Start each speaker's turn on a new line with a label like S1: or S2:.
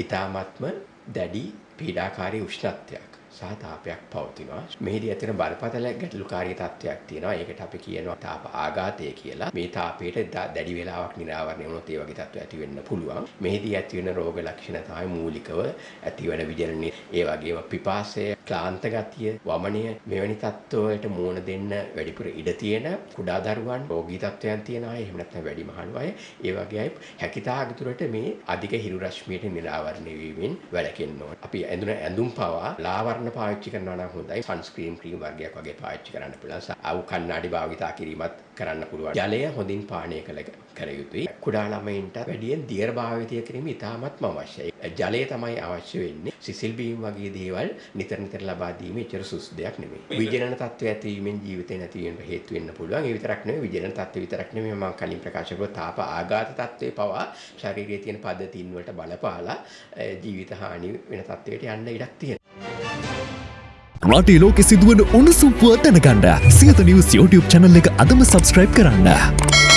S1: ඊ타මත්ම දැඩි පීඩාකාරී උෂ්ණත්වයක්. සහ තාපයක් පවතිනවා. මෙහිදී ඇතිවන බරපතල ගැටලුකාරී තත්ත්වයක් තියෙනවා. ඒකට අපි කියනවා තාප ආඝාතය කියලා. මේ තාපයට දැඩි වේලාවක් නිරාවරණය වුණොත් ඒ වගේ තත්ත්ව ඇති වෙන්න පුළුවන්. මෙහිදී ඇති වෙන රෝග ලක්ෂණ තමයි මූලිකව ඇතිවන විජනනයේ ඒ වගේම පිපාසය, ක්ලාන්ත ගතිය, වමනය මෙවැනි තත්ත්වවලට මුහුණ දෙන්න වැඩිපුර ඉඩ තියෙන කුඩා දරුවන්, රෝගී තත්ත්වයන් තියෙන අය, එහෙම නැත්නම් වැඩිමහලු අය, ඒ වගේ අය හැකිතාක් දුරට මේ අධික හිරු රශ්මියට නිරාවරණය වීමෙන් වැළකෙන්න ඕන. අපි ඇඳුන ඇඳුම් පවා ලාවරණ පාවිච්චි කරනවා නම් හොඳයි. සන්ස්ක්‍රීන් ක්‍රීම් වර්ගයක් වගේ පාවිච්චි කරන්න පුළුවන්. අවු කණ්ණාඩි භාවිතා කිරීමත් කරන්න පුළුවන්. ජලය හොඳින් පානය කළ කර යුතුයි. කුඩා ළමයින්ට වැඩියෙන් දියර භාවිතය කිරීම ඉතාමත්ම අවශ්‍යයි. ජලය තමයි අවශ්‍ය වෙන්නේ. සිසිල් බීම් වගේ දේවල් නිතර නිතර ලබා දීම එච්චර සුසු දෙයක් නෙමෙයි. විජනන තත්ත්වය ඇතිවීමෙන් ජීවිතේ නැති වෙන්න හේතු වෙන්න පුළුවන්. ඒ විතරක් නෙමෙයි විජනන තත්ත්වය විතරක් නෙමෙයි මම කලින් ප්‍රකාශ කළා තාප ආඝාත තත්ත්වේ පවා ශරීරයේ තියෙන පද්ධතීන් වලට බලපාලා ජීවිත හානි වෙන තත්ත්වයට යන්න ඉඩක් තියෙනවා.
S2: රටේ ලෝකෙ සිදුවන උණුසුම් පුවත් දැනගන්න සියත නිවස් YouTube channel එක අදම subscribe කරන්න.